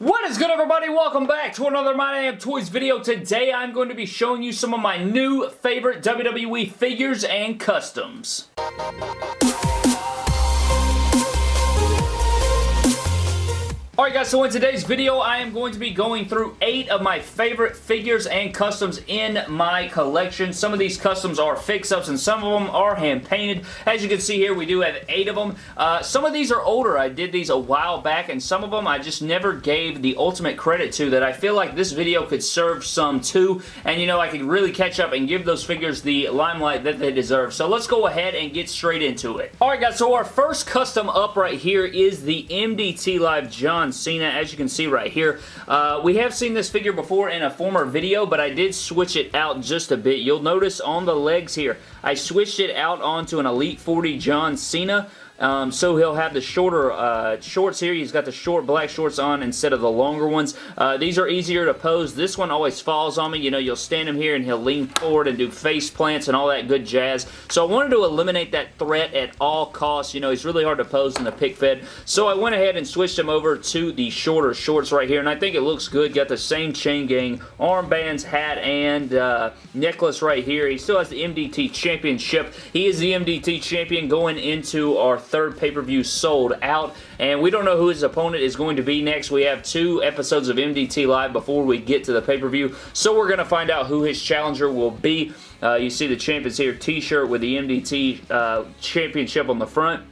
What is good everybody? Welcome back to another My Damn Toys video. Today I'm going to be showing you some of my new favorite WWE figures and customs. Alright guys, so in today's video, I am going to be going through 8 of my favorite figures and customs in my collection. Some of these customs are fix-ups and some of them are hand-painted. As you can see here, we do have 8 of them. Uh, some of these are older. I did these a while back and some of them I just never gave the ultimate credit to that I feel like this video could serve some too. And you know, I could really catch up and give those figures the limelight that they deserve. So let's go ahead and get straight into it. Alright guys, so our first custom up right here is the MDT Live John Cena, as you can see right here. Uh, we have seen this figure before in a former video, but I did switch it out just a bit. You'll notice on the legs here, I switched it out onto an Elite 40 John Cena. Um, so he'll have the shorter uh, shorts here. He's got the short black shorts on instead of the longer ones. Uh, these are easier to pose. This one always falls on me. You know, you'll stand him here and he'll lean forward and do face plants and all that good jazz. So I wanted to eliminate that threat at all costs. You know, he's really hard to pose in the pick fed. So I went ahead and switched him over to the shorter shorts right here. And I think it looks good. Got the same chain gang, armbands, hat, and uh, necklace right here. He still has the MDT Championship. He is the MDT Champion going into our third pay-per-view sold out, and we don't know who his opponent is going to be next. We have two episodes of MDT Live before we get to the pay-per-view, so we're going to find out who his challenger will be. Uh, you see the Champions here t-shirt with the MDT uh, Championship on the front.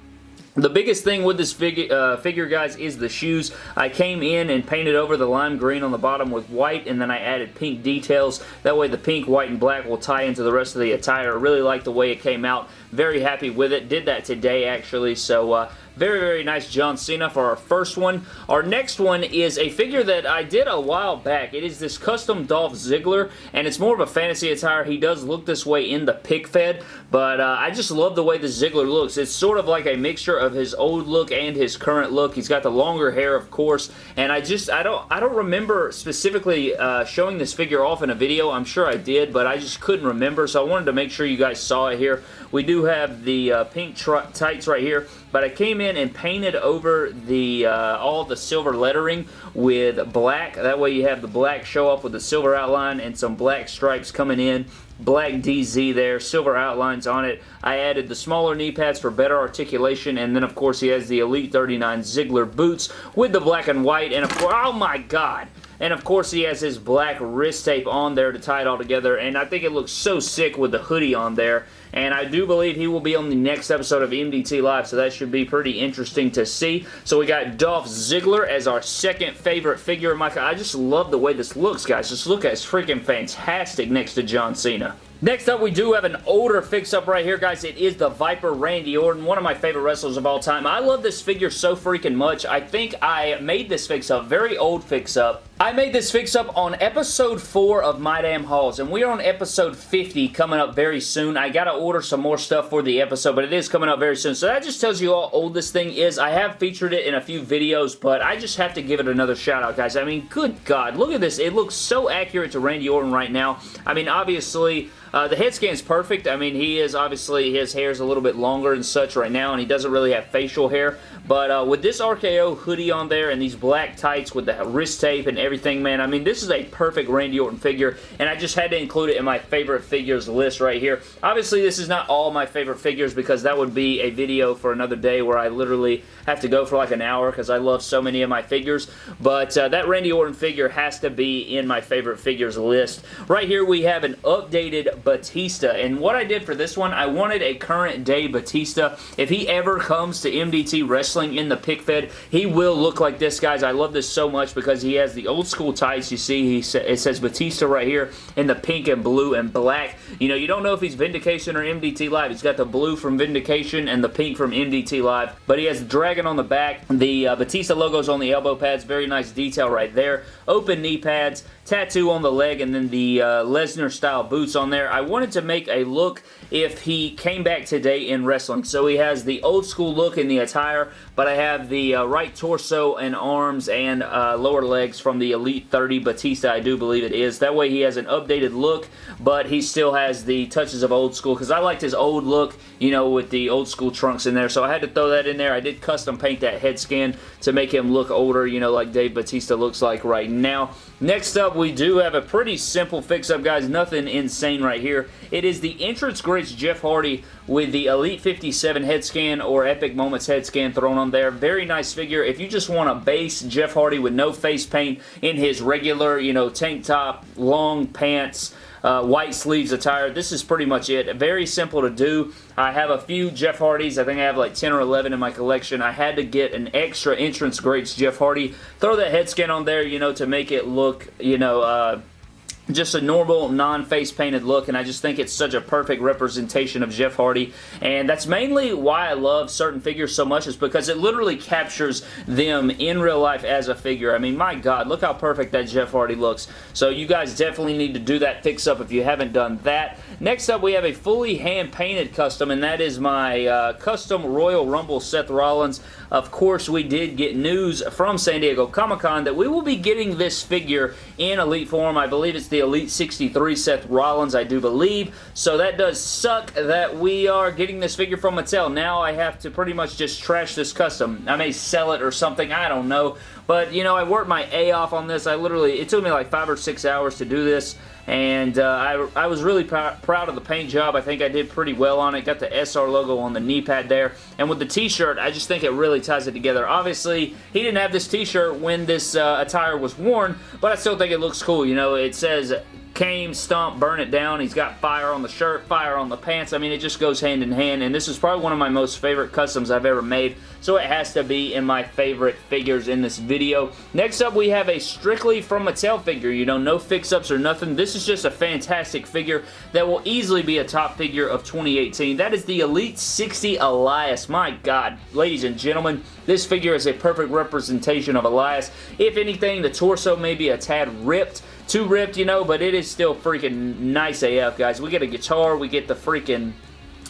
The biggest thing with this figure, uh, figure, guys, is the shoes. I came in and painted over the lime green on the bottom with white, and then I added pink details. That way the pink, white, and black will tie into the rest of the attire. I really like the way it came out. Very happy with it. Did that today, actually, so uh, very, very nice John Cena for our first one. Our next one is a figure that I did a while back. It is this custom Dolph Ziggler, and it's more of a fantasy attire. He does look this way in the pick fed, but uh, I just love the way the Ziggler looks. It's sort of like a mixture of his old look and his current look. He's got the longer hair, of course, and I just, I don't, I don't remember specifically uh, showing this figure off in a video. I'm sure I did, but I just couldn't remember, so I wanted to make sure you guys saw it here. We do have the uh, pink tights right here, but I came in and painted over the uh, all the silver lettering with black. That way you have the black show up with the silver outline and some black stripes coming in black DZ there, silver outlines on it. I added the smaller knee pads for better articulation, and then of course he has the Elite 39 Ziggler boots with the black and white, and of course, oh my god! And of course he has his black wrist tape on there to tie it all together, and I think it looks so sick with the hoodie on there. And I do believe he will be on the next episode of MDT Live, so that should be pretty interesting to see. So we got Dolph Ziggler as our second favorite figure. Michael, I just love the way this looks, guys. Just look at it's freaking fantastic next to John Cena. Next up, we do have an older fix-up right here, guys. It is the Viper Randy Orton, one of my favorite wrestlers of all time. I love this figure so freaking much. I think I made this fix-up, very old fix-up. I made this fix-up on episode 4 of My Damn Hauls, and we are on episode 50 coming up very soon. I gotta order some more stuff for the episode, but it is coming up very soon. So that just tells you how old this thing is. I have featured it in a few videos, but I just have to give it another shout-out, guys. I mean, good God, look at this. It looks so accurate to Randy Orton right now. I mean, obviously... Uh, the head scan is perfect. I mean, he is obviously, his hair is a little bit longer and such right now, and he doesn't really have facial hair. But uh, with this RKO hoodie on there and these black tights with the wrist tape and everything, man, I mean, this is a perfect Randy Orton figure, and I just had to include it in my favorite figures list right here. Obviously, this is not all my favorite figures because that would be a video for another day where I literally have to go for like an hour because I love so many of my figures. But uh, that Randy Orton figure has to be in my favorite figures list. Right here, we have an updated Batista, and what I did for this one, I wanted a current day Batista. If he ever comes to MDT Wrestling in the pick fed, he will look like this, guys. I love this so much because he has the old school tights. You see, he sa it says Batista right here in the pink and blue and black. You know, you don't know if he's Vindication or MDT Live. He's got the blue from Vindication and the pink from MDT Live, but he has Dragon on the back. The uh, Batista logo's on the elbow pads. Very nice detail right there. Open knee pads, tattoo on the leg, and then the uh, Lesnar style boots on there. I wanted to make a look if he came back today in wrestling. So he has the old school look in the attire, but I have the uh, right torso and arms and uh, lower legs from the Elite 30 Batista, I do believe it is. That way he has an updated look, but he still has the touches of old school, because I liked his old look, you know, with the old school trunks in there, so I had to throw that in there. I did custom paint that head skin to make him look older, you know, like Dave Batista looks like right now. Next up, we do have a pretty simple fix-up, guys. Nothing insane right here. It is the Entrance Greats Jeff Hardy with the Elite 57 head scan or Epic Moments head scan thrown on there. Very nice figure. If you just want a base Jeff Hardy with no face paint in his regular, you know, tank top, long pants, uh, white sleeves attire. This is pretty much it. Very simple to do. I have a few Jeff Hardys. I think I have like 10 or 11 in my collection. I had to get an extra Entrance Greats Jeff Hardy. Throw that head scan on there, you know, to make it look, you know, uh, just a normal non-face painted look and I just think it's such a perfect representation of Jeff Hardy and that's mainly why I love certain figures so much is because it literally captures them in real life as a figure. I mean my god look how perfect that Jeff Hardy looks so you guys definitely need to do that fix up if you haven't done that. Next up we have a fully hand painted custom and that is my uh, custom Royal Rumble Seth Rollins. Of course we did get news from San Diego Comic-Con that we will be getting this figure in Elite form. I believe it's the Elite 63 Seth Rollins, I do believe. So that does suck that we are getting this figure from Mattel. Now I have to pretty much just trash this custom. I may sell it or something, I don't know. But, you know, I worked my A off on this. I literally, it took me like five or six hours to do this and uh, I, I was really pr proud of the paint job. I think I did pretty well on it. Got the SR logo on the knee pad there. And with the t-shirt, I just think it really ties it together. Obviously, he didn't have this t-shirt when this uh, attire was worn, but I still think it looks cool. You know, it says came, stomp, burn it down. He's got fire on the shirt, fire on the pants. I mean, it just goes hand in hand, and this is probably one of my most favorite customs I've ever made, so it has to be in my favorite figures in this video. Next up, we have a strictly from Mattel figure. You know, no fix-ups or nothing. This is just a fantastic figure that will easily be a top figure of 2018. That is the Elite 60 Elias. My God, ladies and gentlemen, this figure is a perfect representation of Elias. If anything, the torso may be a tad ripped, too ripped, you know, but it is still freaking nice AF, guys. We get a guitar, we get the freaking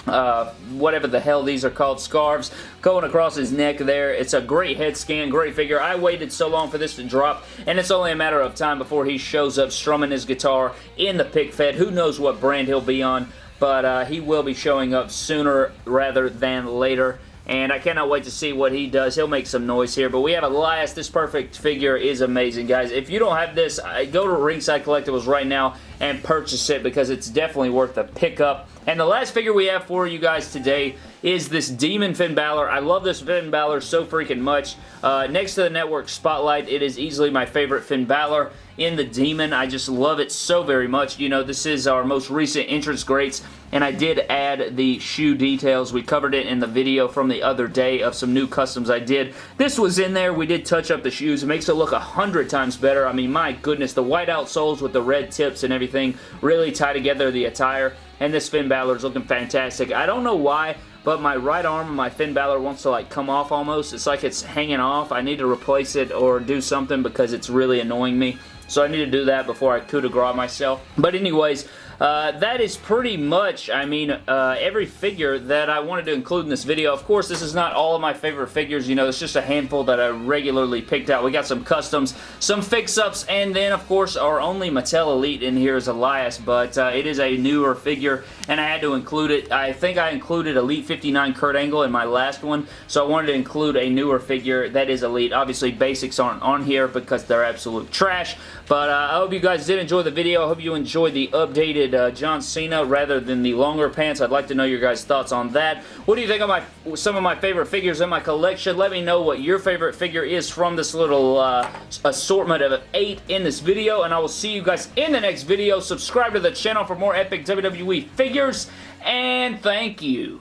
uh, whatever the hell these are called, scarves going across his neck there. It's a great head scan, great figure. I waited so long for this to drop, and it's only a matter of time before he shows up strumming his guitar in the pick fed. Who knows what brand he'll be on, but uh, he will be showing up sooner rather than later and I cannot wait to see what he does. He'll make some noise here, but we have Elias. This perfect figure is amazing, guys. If you don't have this, go to Ringside Collectibles right now and purchase it because it's definitely worth a pickup. And the last figure we have for you guys today is this Demon Finn Balor. I love this Finn Balor so freaking much. Uh, next to the Network Spotlight, it is easily my favorite Finn Balor in the Demon. I just love it so very much. You know, this is our most recent entrance greats, and I did add the shoe details. We covered it in the video from the other day of some new customs I did. This was in there. We did touch up the shoes. It makes it look a hundred times better. I mean, my goodness, the white outsoles with the red tips and everything really tie together the attire, and this Finn Balor is looking fantastic. I don't know why, but my right arm my Finn Balor wants to like come off almost. It's like it's hanging off. I need to replace it or do something because it's really annoying me. So I need to do that before I coup de grace myself. But anyways, uh, that is pretty much, I mean, uh, every figure that I wanted to include in this video. Of course, this is not all of my favorite figures. You know, it's just a handful that I regularly picked out. We got some customs, some fix-ups, and then, of course, our only Mattel Elite in here is Elias, but uh, it is a newer figure, and I had to include it. I think I included Elite 59 Kurt Angle in my last one, so I wanted to include a newer figure that is Elite. Obviously, basics aren't on here because they're absolute trash, but uh, I hope you guys did enjoy the video. I hope you enjoyed the updated uh, John Cena rather than the longer pants. I'd like to know your guys' thoughts on that. What do you think of my some of my favorite figures in my collection? Let me know what your favorite figure is from this little uh, assortment of eight in this video, and I will see you guys in the next video. Subscribe to the channel for more epic WWE figures, and thank you.